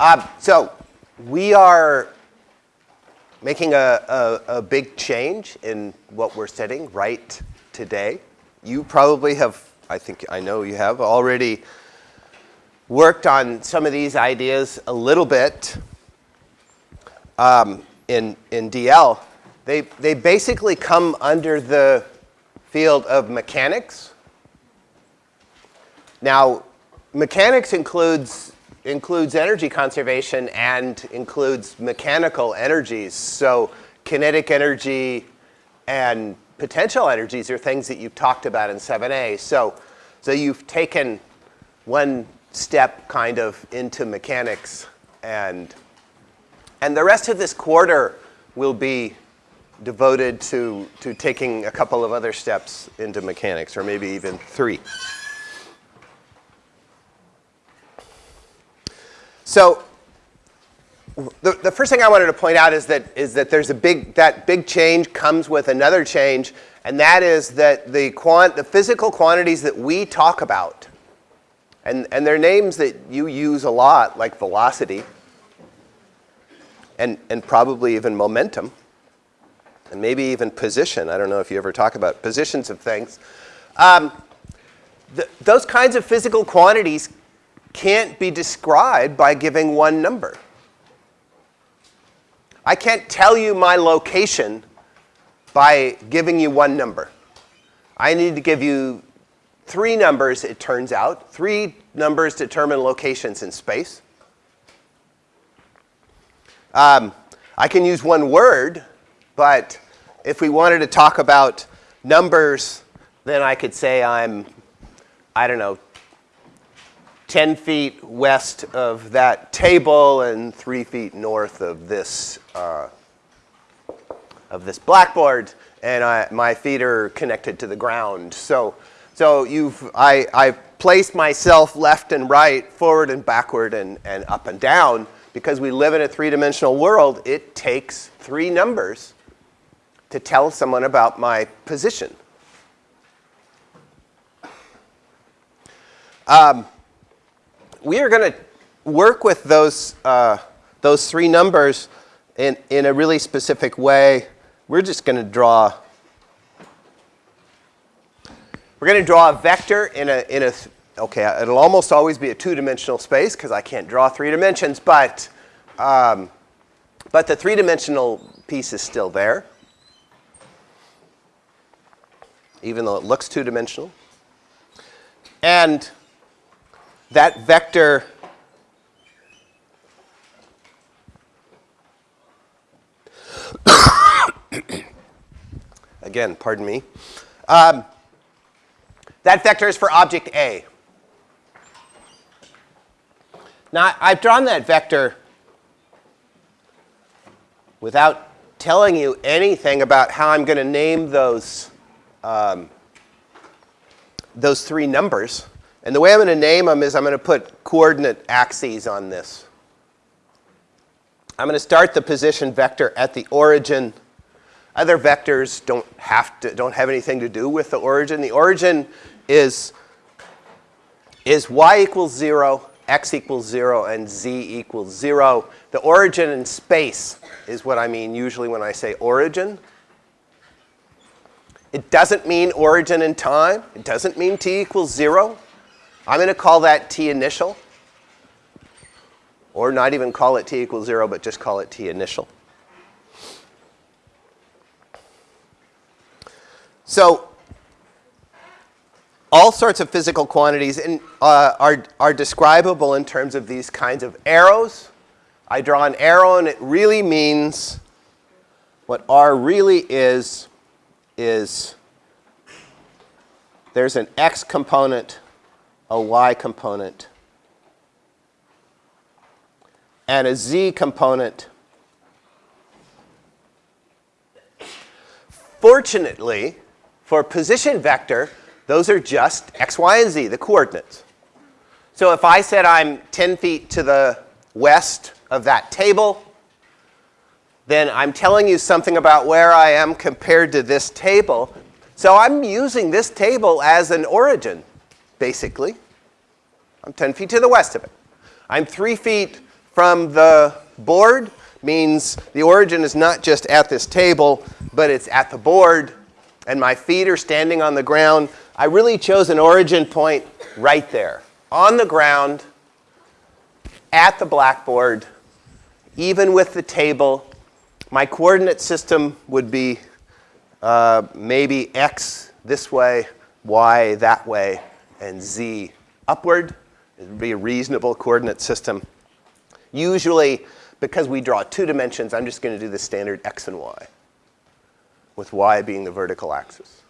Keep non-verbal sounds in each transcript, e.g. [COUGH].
Uh, so we are making a, a, a, big change in what we're studying right today. You probably have, I think, I know you have already worked on some of these ideas a little bit um, in, in DL. They, they basically come under the field of mechanics. Now, mechanics includes includes energy conservation and includes mechanical energies. So kinetic energy and potential energies are things that you've talked about in 7a. So, so you've taken one step kind of into mechanics and, and the rest of this quarter will be devoted to, to taking a couple of other steps into mechanics, or maybe even three. So the, the first thing I wanted to point out is that, is that there's a big, that big change comes with another change, and that is that the, quant, the physical quantities that we talk about, and, and they're names that you use a lot, like velocity, and, and probably even momentum, and maybe even position. I don't know if you ever talk about positions of things. Um, the, those kinds of physical quantities can't be described by giving one number. I can't tell you my location by giving you one number. I need to give you three numbers, it turns out. Three numbers determine locations in space. Um, I can use one word, but if we wanted to talk about numbers, then I could say I'm, I don't know, 10 feet west of that table and 3 feet north of this, uh, of this blackboard, and I, my feet are connected to the ground. So, so you've, I, I placed myself left and right, forward and backward, and, and up and down. Because we live in a three-dimensional world, it takes three numbers to tell someone about my position. Um, we are going to work with those, uh, those three numbers in, in a really specific way. We're just going to draw, we're going to draw a vector in a, in a, okay, it'll almost always be a two-dimensional space because I can't draw three dimensions, but, um, but the three-dimensional piece is still there, even though it looks two-dimensional. And that vector [COUGHS] again, pardon me. Um, that vector is for object A. Now, I've drawn that vector without telling you anything about how I'm going to name those, um, those three numbers. And the way I'm going to name them is I'm going to put coordinate axes on this. I'm going to start the position vector at the origin. Other vectors don't have, to, don't have anything to do with the origin. The origin is, is y equals 0, x equals 0, and z equals 0. The origin in space is what I mean usually when I say origin. It doesn't mean origin in time. It doesn't mean t equals 0. I'm going to call that t initial, or not even call it t equals 0, but just call it t initial. So all sorts of physical quantities in, uh, are, are describable in terms of these kinds of arrows. I draw an arrow, and it really means what R really is, is there's an x component a y component and a z component. Fortunately, for position vector, those are just x, y, and z, the coordinates. So if I said I'm 10 feet to the west of that table, then I'm telling you something about where I am compared to this table. So I'm using this table as an origin basically. I'm 10 feet to the west of it. I'm 3 feet from the board means the origin is not just at this table, but it's at the board, and my feet are standing on the ground. I really chose an origin point right there, on the ground, at the blackboard, even with the table. My coordinate system would be uh, maybe x this way, y that way, and z upward. It would be a reasonable coordinate system. Usually, because we draw two dimensions, I'm just going to do the standard x and y, with y being the vertical axis.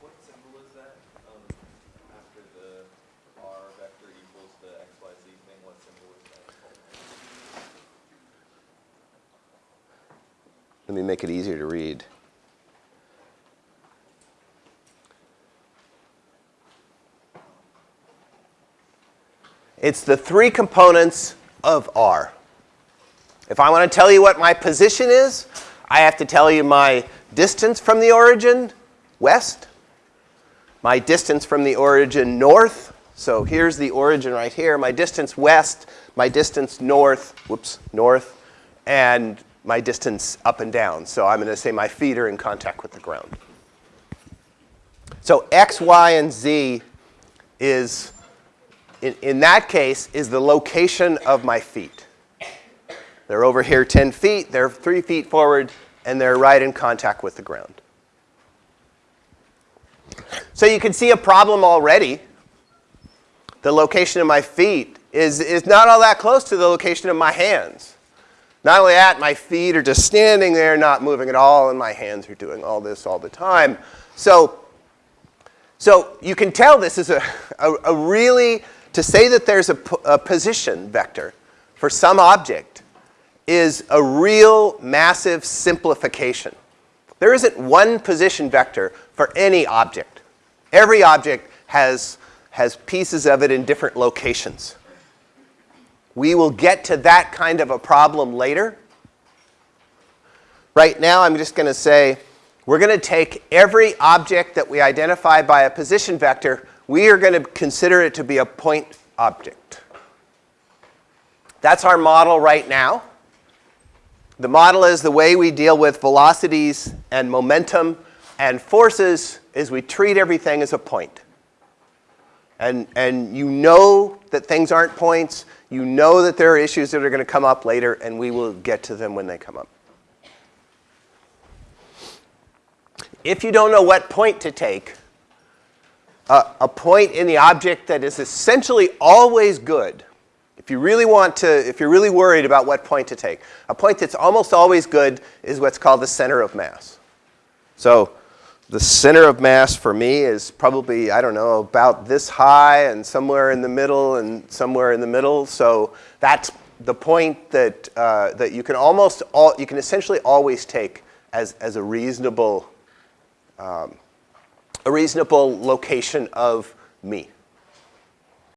What symbol is that? Um, after the r vector equals the x, y, z thing, what symbol is that? Let me make it easier to read. It's the three components of R. If I want to tell you what my position is, I have to tell you my distance from the origin, west, my distance from the origin, north. So here's the origin right here, my distance west, my distance north, whoops, north, and my distance up and down. So I'm going to say my feet are in contact with the ground. So x, y, and z is in, in that case, is the location of my feet. They're over here 10 feet, they're three feet forward, and they're right in contact with the ground. So you can see a problem already. The location of my feet is, is not all that close to the location of my hands. Not only that, my feet are just standing there, not moving at all, and my hands are doing all this all the time. So, so you can tell this is a, a, a really to say that there's a, a position vector for some object is a real massive simplification. There isn't one position vector for any object. Every object has, has pieces of it in different locations. We will get to that kind of a problem later. Right now, I'm just going to say we're going to take every object that we identify by a position vector we are going to consider it to be a point object. That's our model right now. The model is the way we deal with velocities and momentum and forces is we treat everything as a point. And, and you know that things aren't points. You know that there are issues that are going to come up later, and we will get to them when they come up. If you don't know what point to take, a, a point in the object that is essentially always good, if you really want to, if you're really worried about what point to take, a point that's almost always good is what's called the center of mass. So the center of mass for me is probably, I don't know, about this high and somewhere in the middle and somewhere in the middle. So that's the point that, uh, that you can almost, all, you can essentially always take as, as a reasonable um, a reasonable location of me.